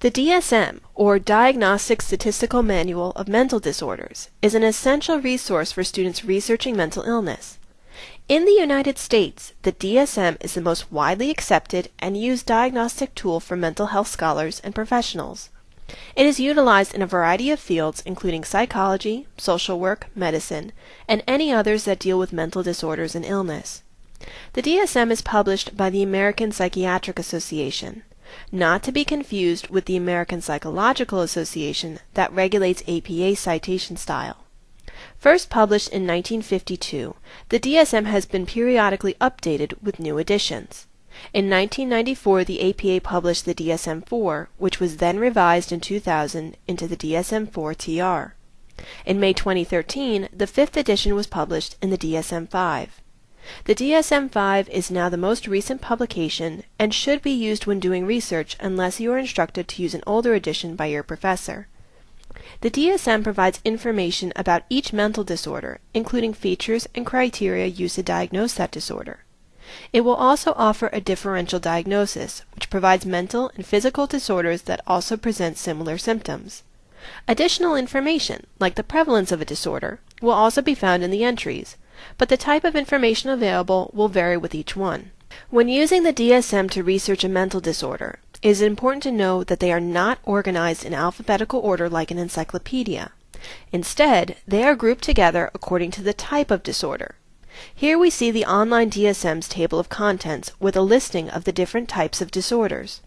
The DSM, or Diagnostic Statistical Manual of Mental Disorders, is an essential resource for students researching mental illness. In the United States, the DSM is the most widely accepted and used diagnostic tool for mental health scholars and professionals. It is utilized in a variety of fields including psychology, social work, medicine, and any others that deal with mental disorders and illness. The DSM is published by the American Psychiatric Association, not to be confused with the American Psychological Association that regulates APA citation style. First published in 1952, the DSM has been periodically updated with new editions. In 1994, the APA published the DSM-4, which was then revised in 2000 into the DSM-4 TR. In May 2013, the fifth edition was published in the DSM-5. The DSM-5 is now the most recent publication and should be used when doing research unless you are instructed to use an older edition by your professor. The DSM provides information about each mental disorder, including features and criteria used to diagnose that disorder. It will also offer a differential diagnosis, which provides mental and physical disorders that also present similar symptoms. Additional information, like the prevalence of a disorder, will also be found in the entries, but the type of information available will vary with each one. When using the DSM to research a mental disorder, it is important to know that they are not organized in alphabetical order like an encyclopedia. Instead, they are grouped together according to the type of disorder. Here we see the online DSM's table of contents with a listing of the different types of disorders.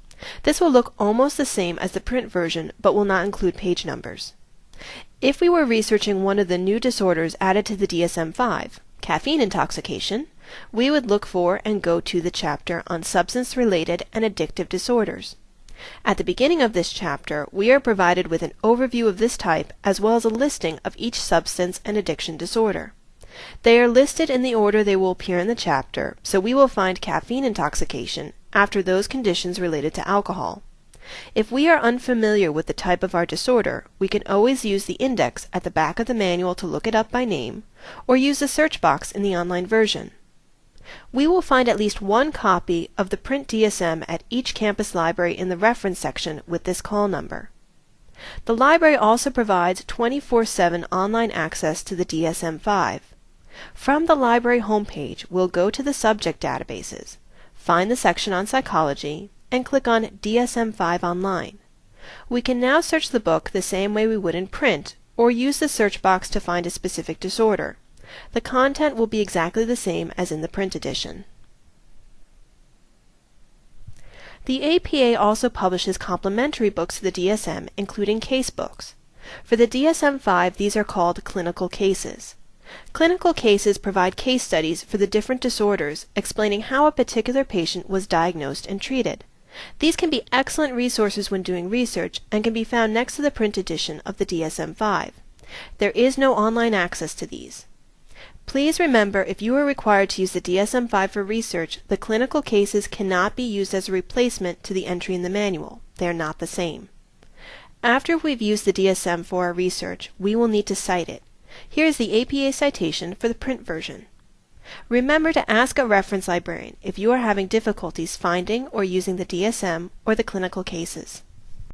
This will look almost the same as the print version, but will not include page numbers. If we were researching one of the new disorders added to the DSM-5, caffeine intoxication, we would look for and go to the chapter on substance-related and addictive disorders. At the beginning of this chapter, we are provided with an overview of this type as well as a listing of each substance and addiction disorder. They are listed in the order they will appear in the chapter, so we will find caffeine intoxication after those conditions related to alcohol. If we are unfamiliar with the type of our disorder, we can always use the index at the back of the manual to look it up by name, or use the search box in the online version. We will find at least one copy of the print DSM at each campus library in the reference section with this call number. The library also provides 24-7 online access to the DSM-5. From the library homepage, we'll go to the subject databases, find the section on psychology, and click on DSM-5 Online. We can now search the book the same way we would in print, or use the search box to find a specific disorder. The content will be exactly the same as in the print edition. The APA also publishes complementary books to the DSM, including case books. For the DSM-5, these are called clinical cases. Clinical cases provide case studies for the different disorders, explaining how a particular patient was diagnosed and treated. These can be excellent resources when doing research and can be found next to the print edition of the DSM-5. There is no online access to these. Please remember if you are required to use the DSM-5 for research, the clinical cases cannot be used as a replacement to the entry in the manual. They are not the same. After we've used the DSM for our research, we will need to cite it. Here is the APA citation for the print version. Remember to ask a reference librarian if you are having difficulties finding or using the DSM or the clinical cases.